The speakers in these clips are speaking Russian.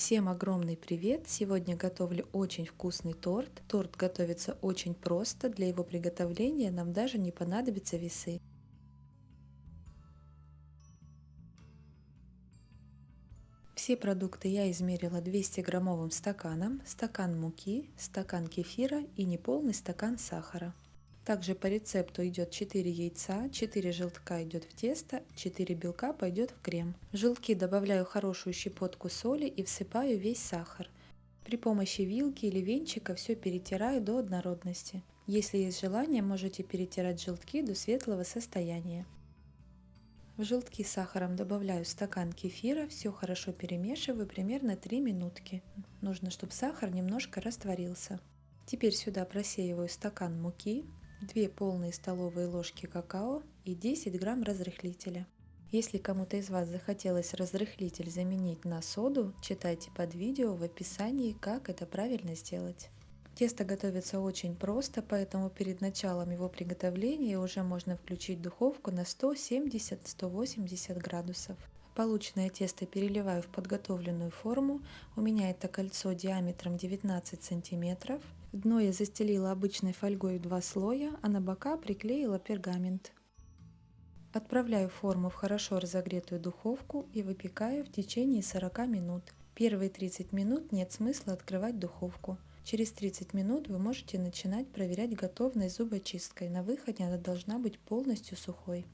Всем огромный привет! Сегодня готовлю очень вкусный торт. Торт готовится очень просто, для его приготовления нам даже не понадобятся весы. Все продукты я измерила 200 граммовым стаканом, стакан муки, стакан кефира и неполный стакан сахара. Также по рецепту идет 4 яйца, 4 желтка идет в тесто, 4 белка пойдет в крем. В желтки добавляю хорошую щепотку соли и всыпаю весь сахар. При помощи вилки или венчика все перетираю до однородности. Если есть желание, можете перетирать желтки до светлого состояния. В желтки с сахаром добавляю стакан кефира, все хорошо перемешиваю примерно 3 минутки. Нужно, чтобы сахар немножко растворился. Теперь сюда просеиваю стакан муки, 2 полные столовые ложки какао и 10 грамм разрыхлителя. Если кому-то из вас захотелось разрыхлитель заменить на соду, читайте под видео в описании, как это правильно сделать. Тесто готовится очень просто, поэтому перед началом его приготовления уже можно включить духовку на 170-180 градусов. Полученное тесто переливаю в подготовленную форму. У меня это кольцо диаметром 19 сантиметров. Дно я застелила обычной фольгой в два слоя, а на бока приклеила пергамент. Отправляю форму в хорошо разогретую духовку и выпекаю в течение 40 минут. Первые 30 минут нет смысла открывать духовку. Через 30 минут вы можете начинать проверять готовность зубочисткой. На выходе она должна быть полностью сухой.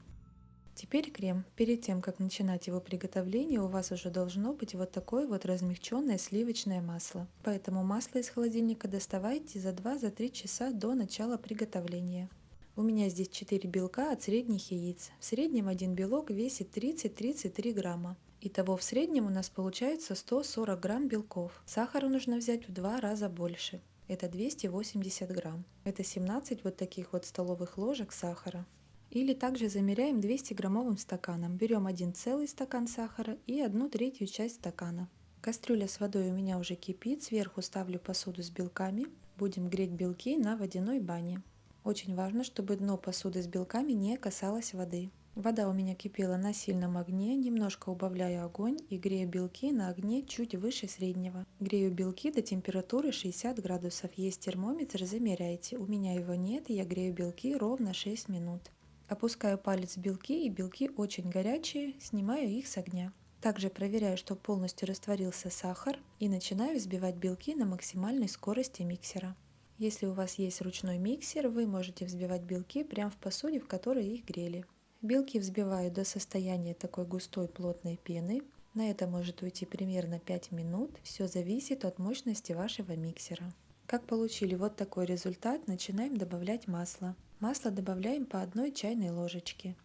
Теперь крем. Перед тем, как начинать его приготовление, у вас уже должно быть вот такое вот размягченное сливочное масло. Поэтому масло из холодильника доставайте за 2-3 часа до начала приготовления. У меня здесь 4 белка от средних яиц. В среднем один белок весит 30-33 грамма. Итого в среднем у нас получается 140 грамм белков. Сахара нужно взять в два раза больше. Это 280 грамм. Это 17 вот таких вот столовых ложек сахара. Или также замеряем 200 граммовым стаканом. Берем один целый стакан сахара и одну третью часть стакана. Кастрюля с водой у меня уже кипит, сверху ставлю посуду с белками. Будем греть белки на водяной бане. Очень важно, чтобы дно посуды с белками не касалось воды. Вода у меня кипела на сильном огне, немножко убавляю огонь и грею белки на огне чуть выше среднего. Грею белки до температуры 60 градусов. Есть термометр, замеряйте. У меня его нет, я грею белки ровно 6 минут. Опускаю палец в белки, и белки очень горячие, снимаю их с огня. Также проверяю, что полностью растворился сахар и начинаю взбивать белки на максимальной скорости миксера. Если у вас есть ручной миксер, вы можете взбивать белки прямо в посуде, в которой их грели. Белки взбиваю до состояния такой густой плотной пены. На это может уйти примерно 5 минут. Все зависит от мощности вашего миксера. Как получили вот такой результат, начинаем добавлять масло. Масло добавляем по одной чайной ложечке.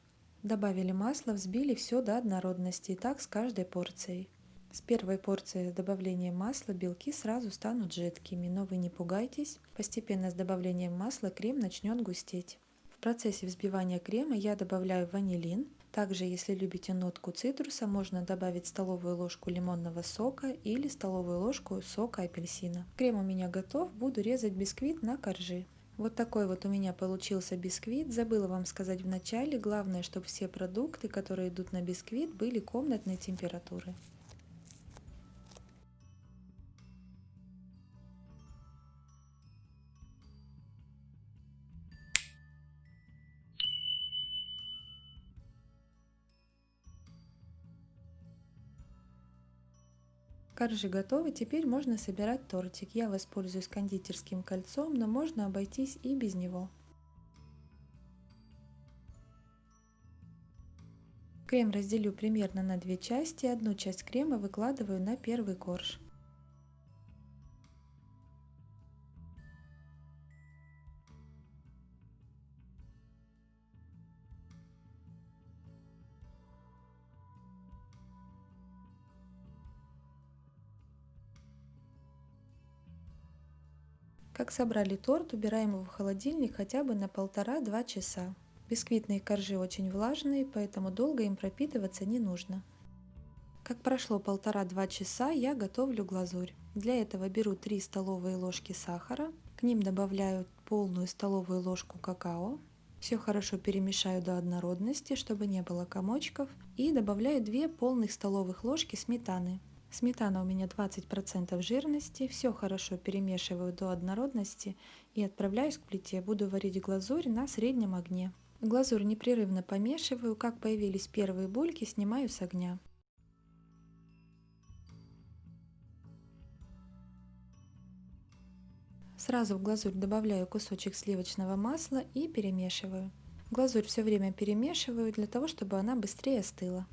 Добавили масло, взбили все до однородности, и так с каждой порцией. С первой порции добавления масла белки сразу станут жидкими, но вы не пугайтесь, постепенно с добавлением масла крем начнет густеть. В процессе взбивания крема я добавляю ванилин. Также, если любите нотку цитруса, можно добавить столовую ложку лимонного сока или столовую ложку сока апельсина. Крем у меня готов, буду резать бисквит на коржи. Вот такой вот у меня получился бисквит. Забыла вам сказать в начале, главное, чтобы все продукты, которые идут на бисквит, были комнатной температуры. Коржи готовы, теперь можно собирать тортик. Я воспользуюсь кондитерским кольцом, но можно обойтись и без него. Крем разделю примерно на две части. Одну часть крема выкладываю на первый корж. Как собрали торт, убираем его в холодильник хотя бы на полтора-два часа. Бисквитные коржи очень влажные, поэтому долго им пропитываться не нужно. Как прошло полтора-два часа, я готовлю глазурь. Для этого беру 3 столовые ложки сахара, к ним добавляю полную столовую ложку какао, все хорошо перемешаю до однородности, чтобы не было комочков, и добавляю 2 полных столовых ложки сметаны. Сметана у меня 20% жирности. Все хорошо перемешиваю до однородности и отправляюсь к плите. Буду варить глазурь на среднем огне. Глазурь непрерывно помешиваю. Как появились первые бульки, снимаю с огня. Сразу в глазурь добавляю кусочек сливочного масла и перемешиваю. Глазурь все время перемешиваю для того, чтобы она быстрее остыла.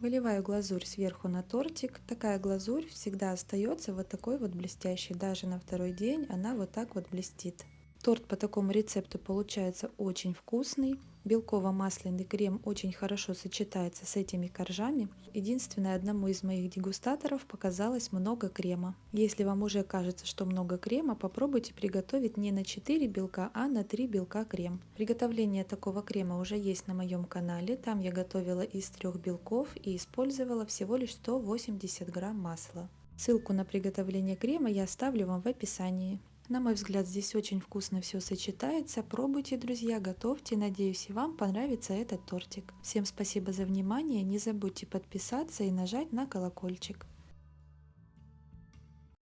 Выливаю глазурь сверху на тортик. Такая глазурь всегда остается вот такой вот блестящей. Даже на второй день она вот так вот блестит. Торт по такому рецепту получается очень вкусный. Белково-масляный крем очень хорошо сочетается с этими коржами. Единственное, одному из моих дегустаторов показалось много крема. Если вам уже кажется, что много крема, попробуйте приготовить не на 4 белка, а на 3 белка крем. Приготовление такого крема уже есть на моем канале. Там я готовила из трех белков и использовала всего лишь 180 грамм масла. Ссылку на приготовление крема я оставлю вам в описании. На мой взгляд, здесь очень вкусно все сочетается. Пробуйте, друзья, готовьте. Надеюсь, и вам понравится этот тортик. Всем спасибо за внимание. Не забудьте подписаться и нажать на колокольчик.